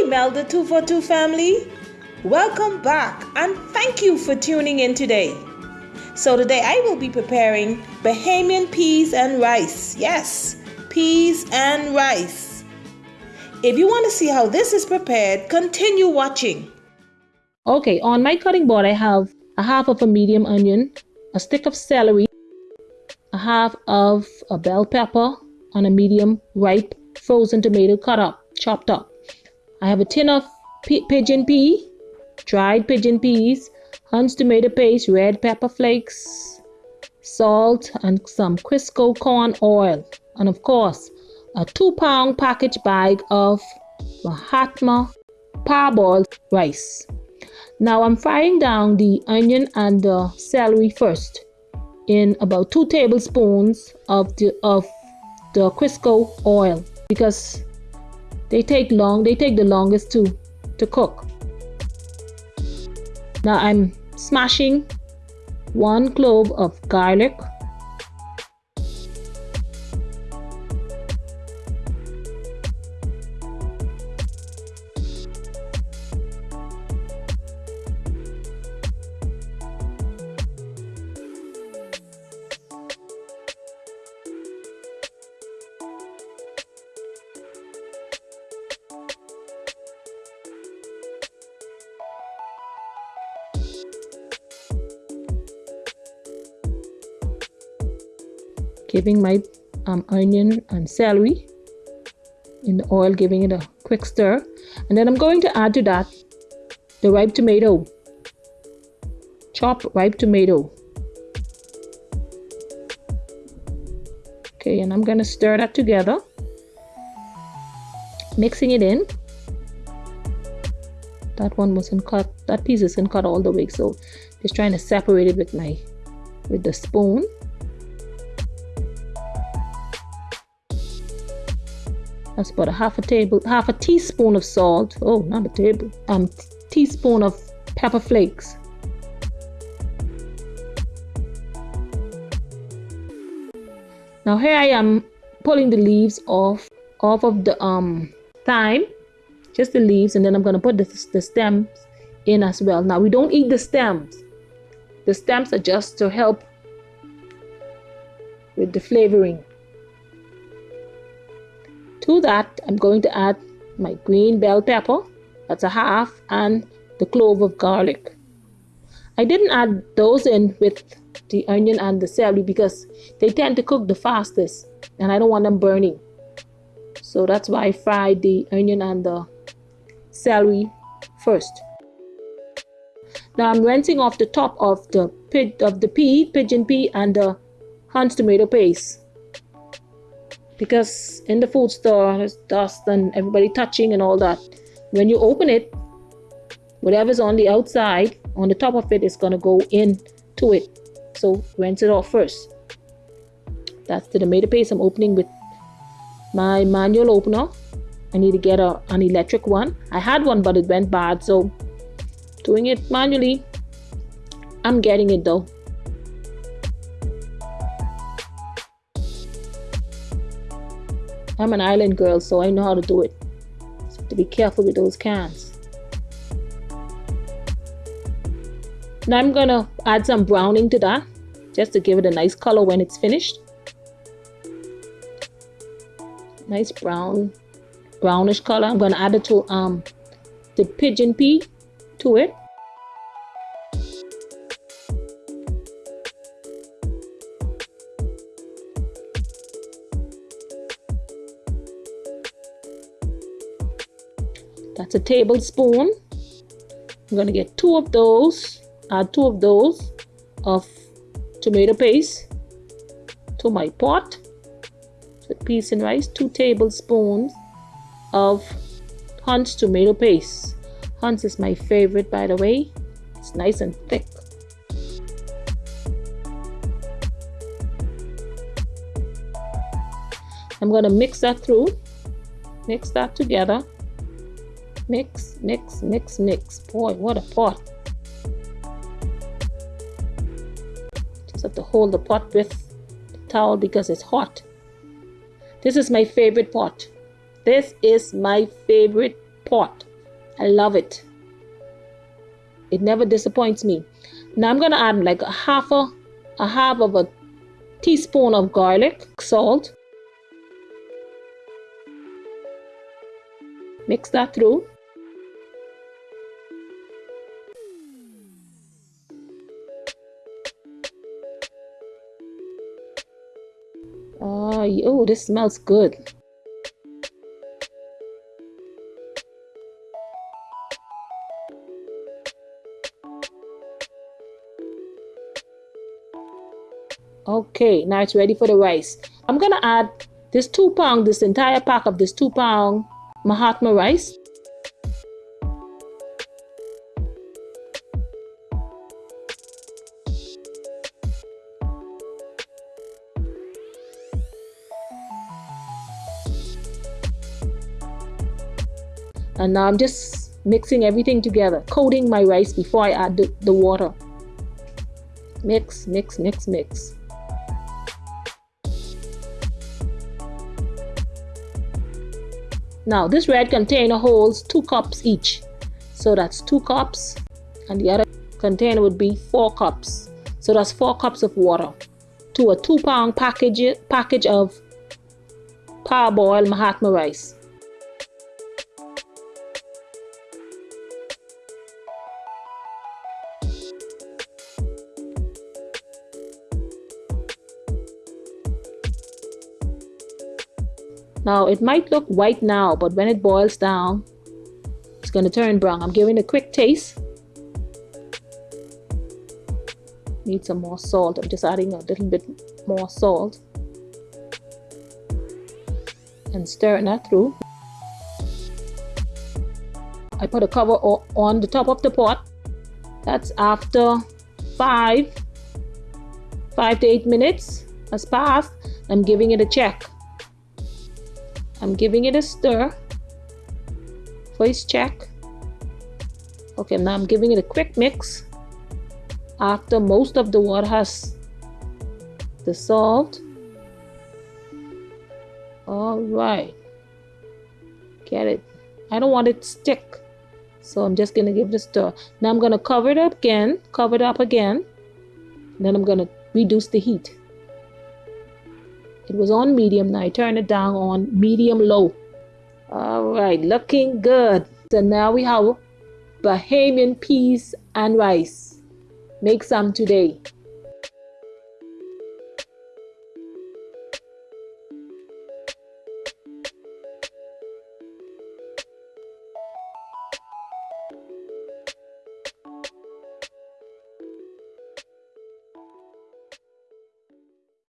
Hey, Melda 242 family. Welcome back and thank you for tuning in today. So, today I will be preparing Bahamian peas and rice. Yes, peas and rice. If you want to see how this is prepared, continue watching. Okay, on my cutting board, I have a half of a medium onion, a stick of celery, a half of a bell pepper, and a medium ripe frozen tomato cut up, chopped up. I have a tin of pigeon pea, dried pigeon peas, Hunt's tomato paste, red pepper flakes, salt, and some Crisco corn oil. And of course, a two pound package bag of Mahatma parboiled rice. Now I'm frying down the onion and the celery first in about two tablespoons of the of the Crisco oil because they take long they take the longest to to cook. Now I'm smashing one clove of garlic giving my um, onion and celery in the oil, giving it a quick stir. And then I'm going to add to that the ripe tomato, chopped ripe tomato. Okay, and I'm going to stir that together, mixing it in. That one wasn't cut, that piece isn't cut all the way, so just trying to separate it with my, with the spoon. That's about a half a table, half a teaspoon of salt. Oh, not a table. Um, teaspoon of pepper flakes. Now here I am pulling the leaves off off of the um thyme, just the leaves, and then I'm gonna put the, the stems in as well. Now we don't eat the stems. The stems are just to help with the flavoring. To that, I'm going to add my green bell pepper, that's a half, and the clove of garlic. I didn't add those in with the onion and the celery because they tend to cook the fastest and I don't want them burning. So that's why I fried the onion and the celery first. Now I'm rinsing off the top of the of the pea, pigeon pea, and the Hunt's tomato paste because in the food store there's dust and everybody touching and all that. When you open it whatever's on the outside on the top of it is going to go in to it. So rinse it off first. That's the tomato paste i'm opening with my manual opener. I need to get a, an electric one. I had one but it went bad so doing it manually i'm getting it though I'm an island girl, so I know how to do it. So to be careful with those cans. Now I'm gonna add some browning to that, just to give it a nice color when it's finished. Nice brown, brownish color. I'm gonna add it to um the pigeon pea to it. That's a tablespoon. I'm to get two of those, add two of those of tomato paste to my pot. So peas and rice, two tablespoons of Hunt's tomato paste. Hunt's is my favorite, by the way. It's nice and thick. I'm to mix that through, mix that together. Mix, mix, mix, mix. Boy, what a pot. Just have to hold the pot with the towel because it's hot. This is my favorite pot. This is my favorite pot. I love it. It never disappoints me. Now I'm gonna add like a half a, a half of a teaspoon of garlic salt. Mix that through. Oh, this smells good. Okay, now it's ready for the rice. I'm gonna add this two pound, this entire pack of this two pound Mahatma rice. And now I'm just mixing everything together, coating my rice before I add the, the water. Mix, mix, mix, mix. Now this red container holds two cups each. So that's two cups and the other container would be four cups. So that's four cups of water to a two pound package, package of parboiled Mahatma rice. Now it might look white now, but when it boils down, it's going to turn brown. I'm giving a quick taste. Need some more salt. I'm just adding a little bit more salt. And stirring that through. I put a cover on the top of the pot. That's after five, five to eight minutes has passed. I'm giving it a check. I'm giving it a stir for its check. Okay, now I'm giving it a quick mix after most of the water has dissolved. All right, get it. I don't want it to stick, so I'm just gonna give it a stir. Now I'm gonna cover it up again, cover it up again. Then I'm gonna reduce the heat. It was on medium. Now I turn it down on medium low. All right, looking good. So now we have Bahamian peas and rice. Make some today.